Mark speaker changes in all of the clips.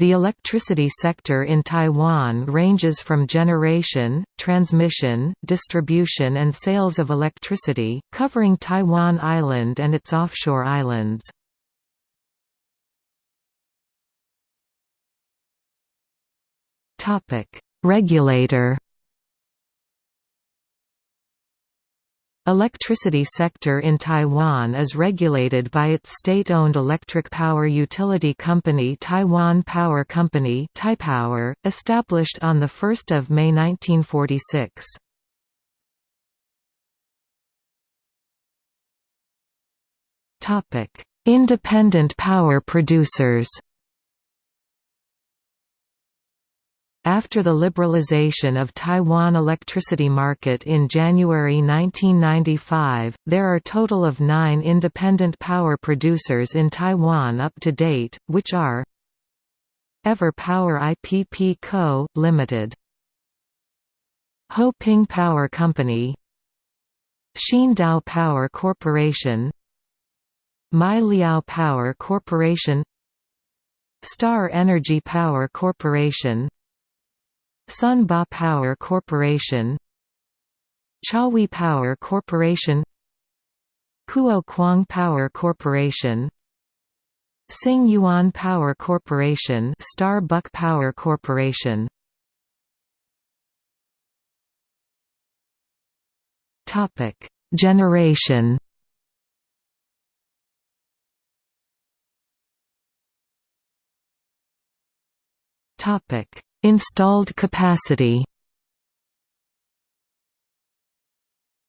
Speaker 1: The electricity sector in Taiwan ranges from generation, transmission, distribution and sales of electricity, covering Taiwan Island and its offshore islands. Regulator Electricity sector in Taiwan is regulated by its state-owned electric power utility company Taiwan Power Company Taipower, established on 1 May 1946. Independent power producers After the liberalization of Taiwan electricity market in January 1995, there are total of nine independent power producers in Taiwan up to date, which are Ever Power IPP Co., Ltd. Ho Ping Power Company Xindao Power Corporation Mai Liao Power Corporation Star Energy Power Corporation Sun Ba Power Corporation Chawi Power Corporation Kuo Kwang Power Corporation Sing Yuan Power Corporation Starbuck Power Corporation. Topic Generation. Topic Installed capacity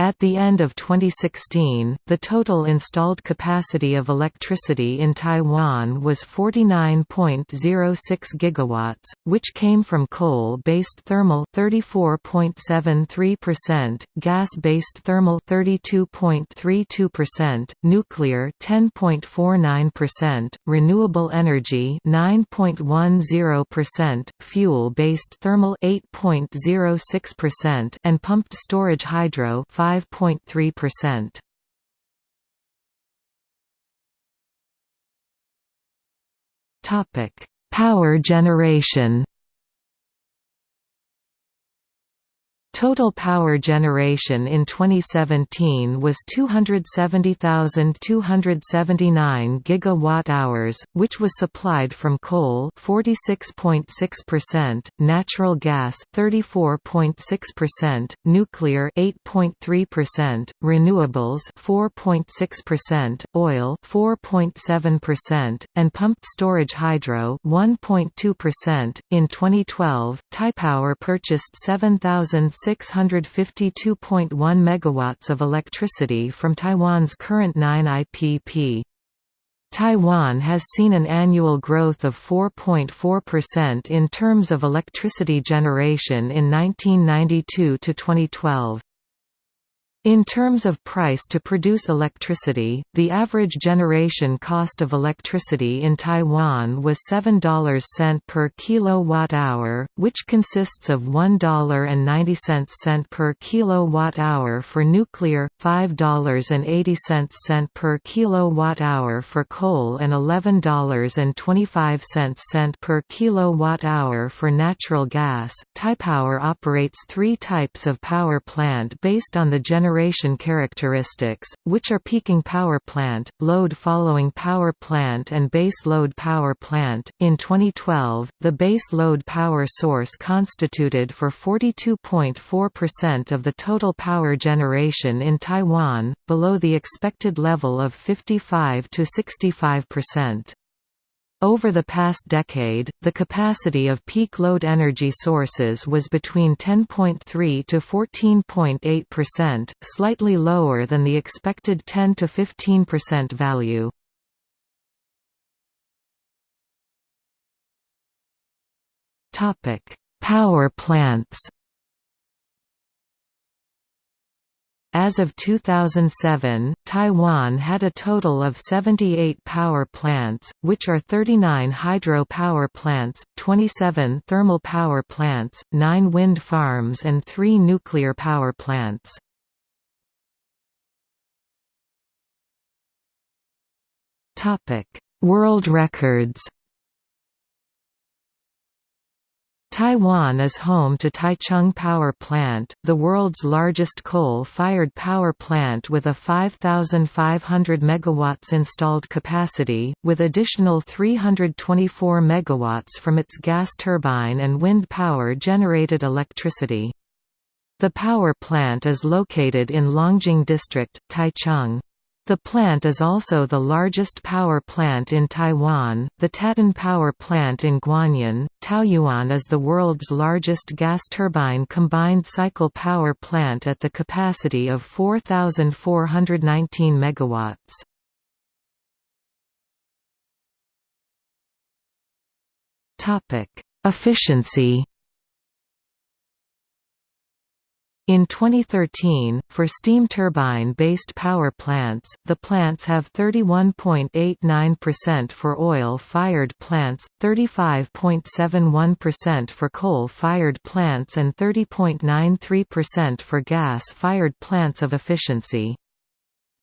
Speaker 1: At the end of 2016, the total installed capacity of electricity in Taiwan was 49.06 gigawatts, which came from coal-based thermal 34.73%, gas-based thermal 32.32%, nuclear 10.49%, renewable energy 9.10%, fuel-based thermal 8.06% and pumped storage hydro 5 5.3%. Topic: Power generation. Total power generation in 2017 was 270,279 gigawatt-hours, which was supplied from coal 46.6%, natural gas 34.6%, nuclear 8.3%, renewables 4.6%, oil 4.7%, and pumped storage hydro 1.2%. In 2012, Taipower purchased 7,000 652.1 megawatts of electricity from Taiwan's current 9 IPP. Taiwan has seen an annual growth of 4.4% in terms of electricity generation in 1992 to 2012. In terms of price to produce electricity, the average generation cost of electricity in Taiwan was $7 cent per kilowatt-hour, which consists of $1.90 cent per kilowatt-hour for nuclear, $5.80 cent per kilowatt-hour for coal and $11.25 cent per kilowatt-hour for natural gas. Taipower operates three types of power plant based on the generation generation characteristics, which are peaking power plant, load following power plant and base load power plant. In 2012, the base load power source constituted for 42.4% of the total power generation in Taiwan, below the expected level of 55 to 65%. Over the past decade, the capacity of peak load energy sources was between 10.3 to 14.8%, slightly lower than the expected 10 to 15% value. Topic: Power plants. As of 2007, Taiwan had a total of 78 power plants, which are 39 hydro power plants, 27 thermal power plants, 9 wind farms and 3 nuclear power plants. World records Taiwan is home to Taichung Power Plant, the world's largest coal-fired power plant with a 5,500 MW installed capacity, with additional 324 MW from its gas turbine and wind power-generated electricity. The power plant is located in Longjing District, Taichung. The plant is also the largest power plant in Taiwan. The Tatan Power Plant in Guanyin, Taoyuan is the world's largest gas turbine combined cycle power plant at the capacity of 4,419 megawatts. Topic: Efficiency In 2013, for steam turbine-based power plants, the plants have 31.89% for oil-fired plants, 35.71% for coal-fired plants and 30.93% for gas-fired plants of efficiency.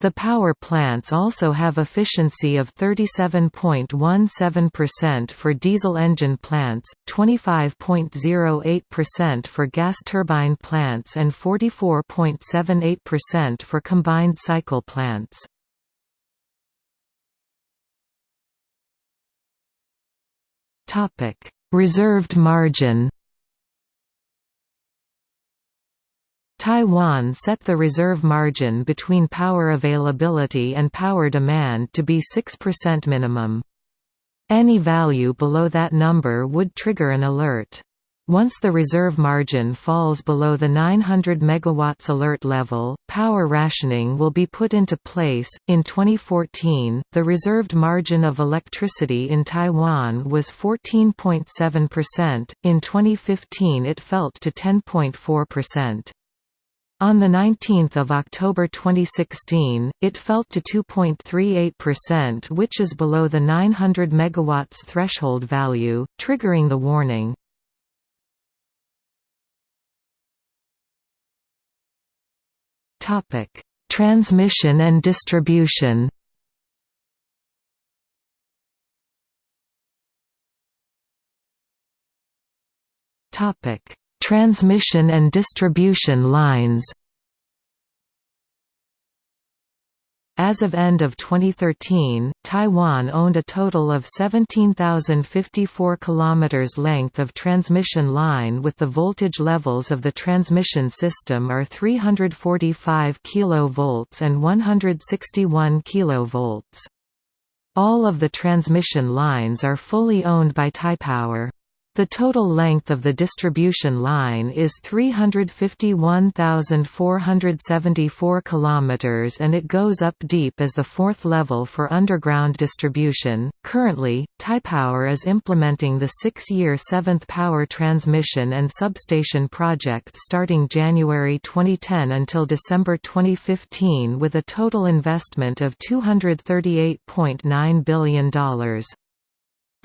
Speaker 1: The power plants also have efficiency of 37.17% for diesel engine plants, 25.08% for gas turbine plants and 44.78% for combined cycle plants. Reserved margin Taiwan set the reserve margin between power availability and power demand to be 6% minimum. Any value below that number would trigger an alert. Once the reserve margin falls below the 900 MW alert level, power rationing will be put into place. In 2014, the reserved margin of electricity in Taiwan was 14.7%, in 2015 it fell to 10.4%. On 19 October 2016, it fell to 2.38% which is below the 900 MW threshold value, triggering the warning. Transmission and distribution Topic Transmission and distribution lines As of end of 2013, Taiwan owned a total of 17,054 km length of transmission line with the voltage levels of the transmission system are 345 kV and 161 kV. All of the transmission lines are fully owned by Taipower. The total length of the distribution line is 351,474 km and it goes up deep as the fourth level for underground distribution. Currently, Taipower is implementing the six-year seventh power transmission and substation project starting January 2010 until December 2015 with a total investment of $238.9 billion.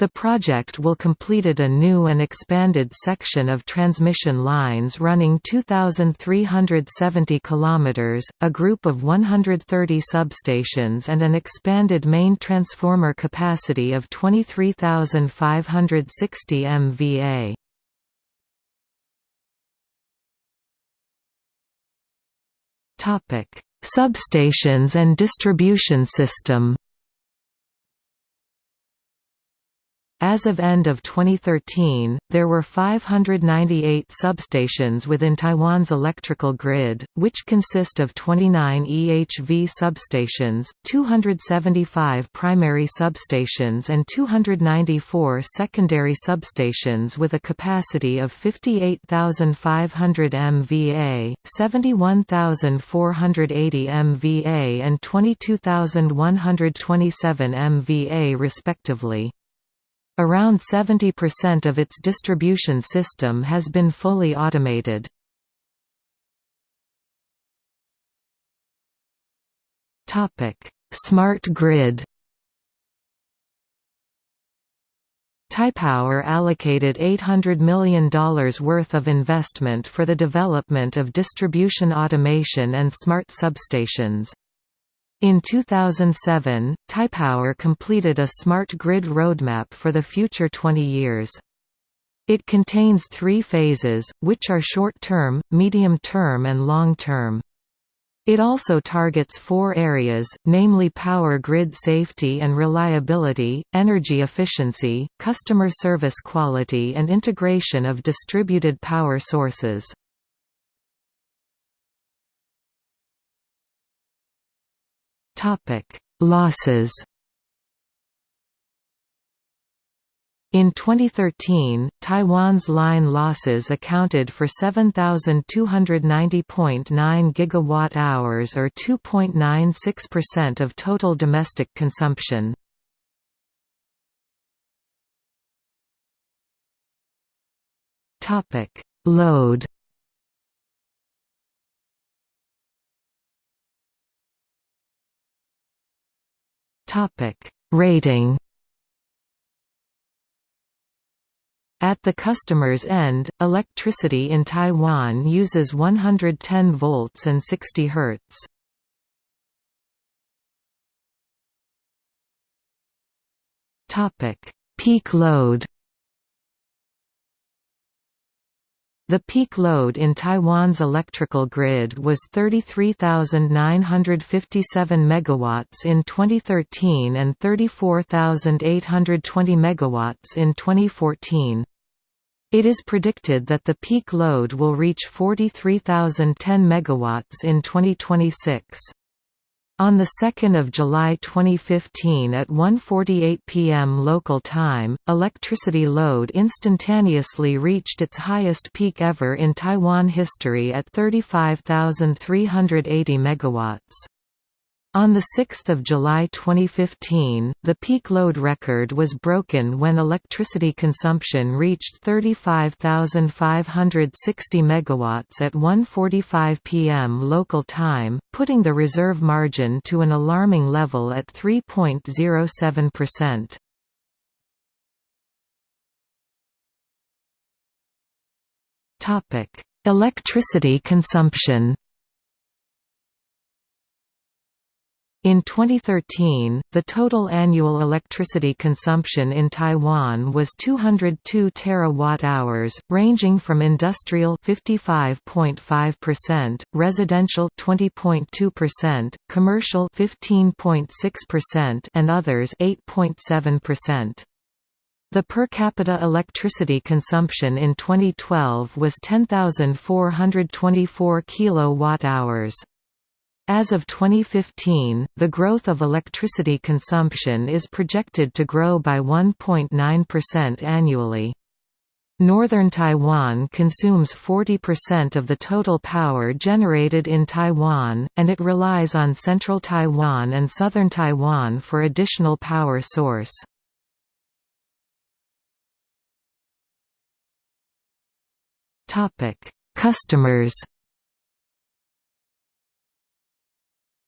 Speaker 1: The project will completed a new and expanded section of transmission lines running 2,370 km, a group of 130 substations and an expanded main transformer capacity of 23,560 MVA. Substations and distribution system As of end of 2013, there were 598 substations within Taiwan's electrical grid, which consist of 29 EHV substations, 275 primary substations and 294 secondary substations with a capacity of 58,500 MVA, 71,480 MVA and 22,127 MVA respectively. Around 70% of its distribution system has been fully automated. Smart grid Taipower allocated $800 million worth of investment for the development of distribution automation and smart substations. In 2007, Taipower completed a smart grid roadmap for the future 20 years. It contains three phases, which are short-term, medium-term and long-term. It also targets four areas, namely power grid safety and reliability, energy efficiency, customer service quality and integration of distributed power sources. Losses In 2013, Taiwan's line losses accounted for 7,290.9 gigawatt-hours or 2.96% of total domestic consumption. Topic: Load. Topic: Rating. At the customer's end, electricity in Taiwan uses 110 volts and 60 Hz. Topic: Peak load. The peak load in Taiwan's electrical grid was 33,957 megawatts in 2013 and 34,820 megawatts in 2014. It is predicted that the peak load will reach 43,010 MW in 2026. On 2 July 2015 at 1.48 pm local time, electricity load instantaneously reached its highest peak ever in Taiwan history at 35,380 MW. On 6 July 2015, the peak load record was broken when electricity consumption reached 35,560 MW at 1.45 pm local time, putting the reserve margin to an alarming level at 3.07%. Electricity consumption In 2013, the total annual electricity consumption in Taiwan was 202 terawatt-hours, ranging from industrial 55.5%, residential 20.2%, commercial 15.6% and others 8.7%. The per capita electricity consumption in 2012 was 10,424 kilowatt-hours. As of 2015, the growth of electricity consumption is projected to grow by 1.9% annually. Northern Taiwan consumes 40% of the total power generated in Taiwan, and it relies on central Taiwan and southern Taiwan for additional power source. Customers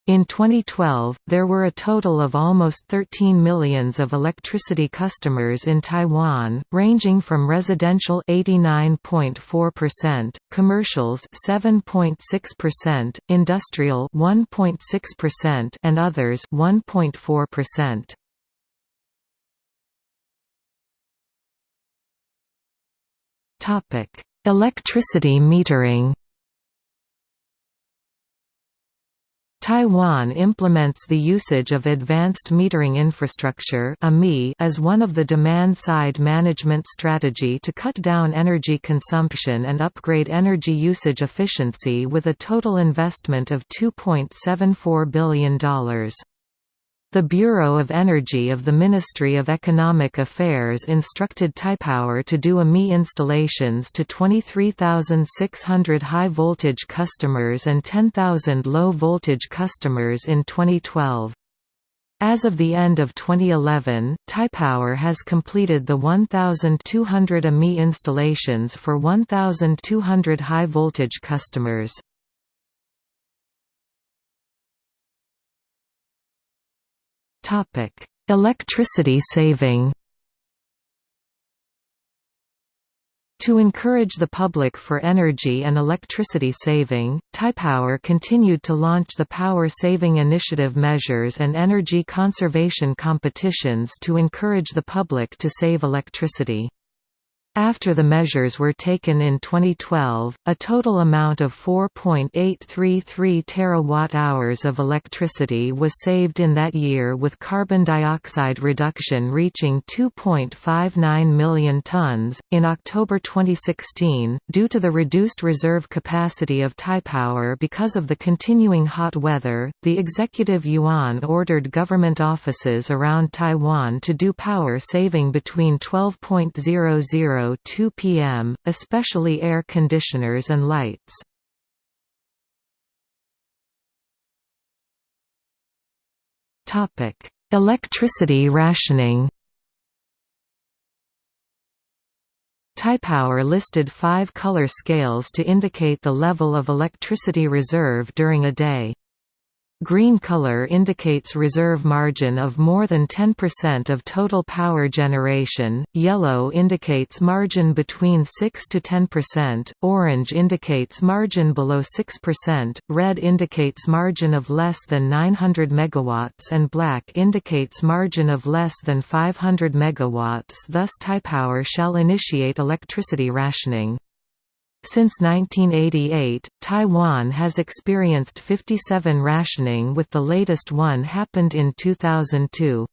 Speaker 1: In 2012, there were a total of almost 13 millions of electricity customers in Taiwan, ranging from residential 89.4%, commercials 7.6%, industrial 1.6% and others 1.4%. Topic: Electricity metering Taiwan implements the usage of Advanced Metering Infrastructure as one of the demand-side management strategy to cut down energy consumption and upgrade energy usage efficiency with a total investment of $2.74 billion. The Bureau of Energy of the Ministry of Economic Affairs instructed Taipower to do AMI installations to 23,600 high-voltage customers and 10,000 low-voltage customers in 2012. As of the end of 2011, Taipower has completed the 1,200 AMI installations for 1,200 high-voltage customers. Topic: Electricity saving. To encourage the public for energy and electricity saving, Taipower continued to launch the Power Saving Initiative measures and energy conservation competitions to encourage the public to save electricity. After the measures were taken in 2012, a total amount of 4.833 terawatt-hours of electricity was saved in that year with carbon dioxide reduction reaching 2.59 million tons. In October 2016, due to the reduced reserve capacity of Taipower because of the continuing hot weather, the executive yuan ordered government offices around Taiwan to do power saving between 12.00 2 pm, especially air conditioners and lights. Electricity rationing Taipower listed five color scales to indicate the level of electricity reserve during a day. Green color indicates reserve margin of more than 10% of total power generation, yellow indicates margin between 6 to 10%, orange indicates margin below 6%, red indicates margin of less than 900 MW and black indicates margin of less than 500 MW thus Taipower shall initiate electricity rationing. Since 1988, Taiwan has experienced 57 rationing with the latest one happened in 2002.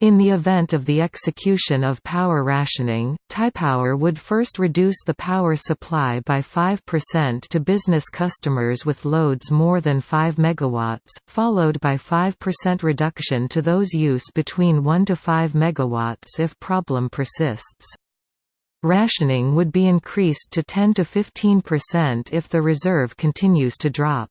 Speaker 1: In the event of the execution of power rationing, Taipower would first reduce the power supply by 5% to business customers with loads more than 5 MW, followed by 5% reduction to those use between 1 to 5 MW if problem persists. Rationing would be increased to 10 to 15% if the reserve continues to drop.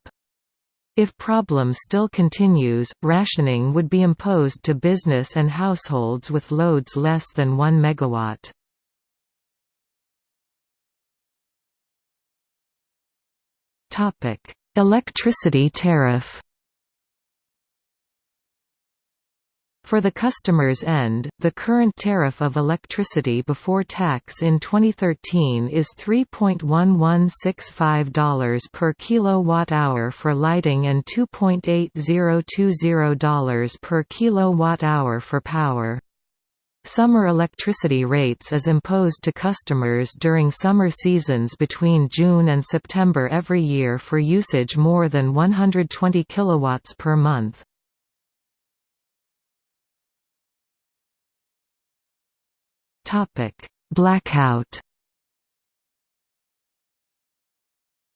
Speaker 1: If problem still continues, rationing would be imposed to business and households with loads less than 1 megawatt. Topic: Electricity tariff. For the customer's end, the current tariff of electricity before tax in 2013 is $3.1165 per kilowatt-hour for lighting and $2.8020 per kilowatt-hour for power. Summer electricity rates is imposed to customers during summer seasons between June and September every year for usage more than 120 kilowatts per month. Blackout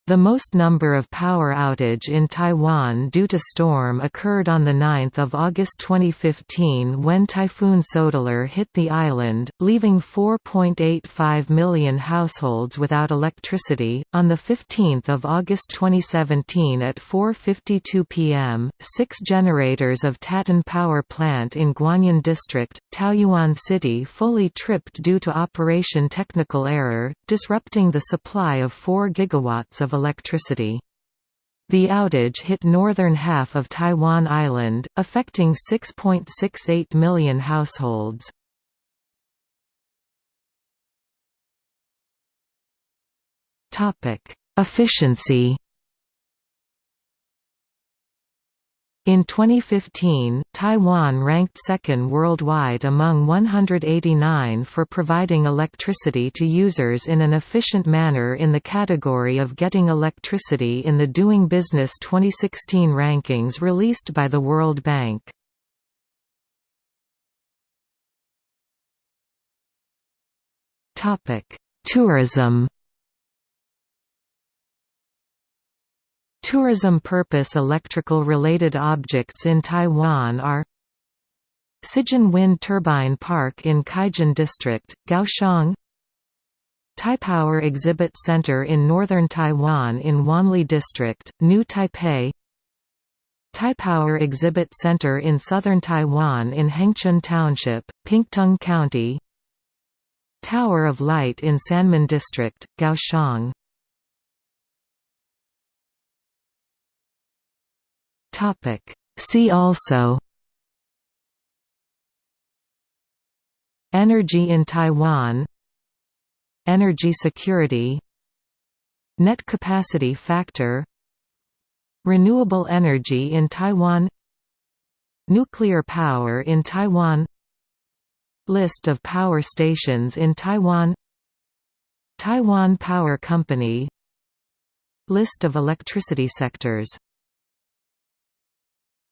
Speaker 1: The most number of power outage in Taiwan due to storm occurred on 9 August 2015 when Typhoon Soudelor hit the island, leaving 4.85 million households without electricity. On 15 August 2017 at 4.52 pm, six generators of Tatan Power Plant in Guanyin District, Taoyuan City fully tripped due to operation technical error, disrupting the supply of 4 gigawatts of electricity. The outage hit northern half of Taiwan Island, affecting 6.68 million households. Efficiency In 2015, Taiwan ranked second worldwide among 189 for providing electricity to users in an efficient manner in the category of getting electricity in the Doing Business 2016 rankings released by the World Bank. Tourism Tourism purpose electrical related objects in Taiwan are Cijin Wind Turbine Park in Cijin District, Kaohsiung Taipower Exhibit Center in northern Taiwan in Wanli District, New Taipei Taipower Exhibit Center in southern Taiwan in Hengchun Township, Pingtung County Tower of Light in Sanmin District, Kaohsiung Topic. See also Energy in Taiwan Energy security Net capacity factor Renewable energy in Taiwan Nuclear power in Taiwan List of power stations in Taiwan Taiwan Power Company List of electricity sectors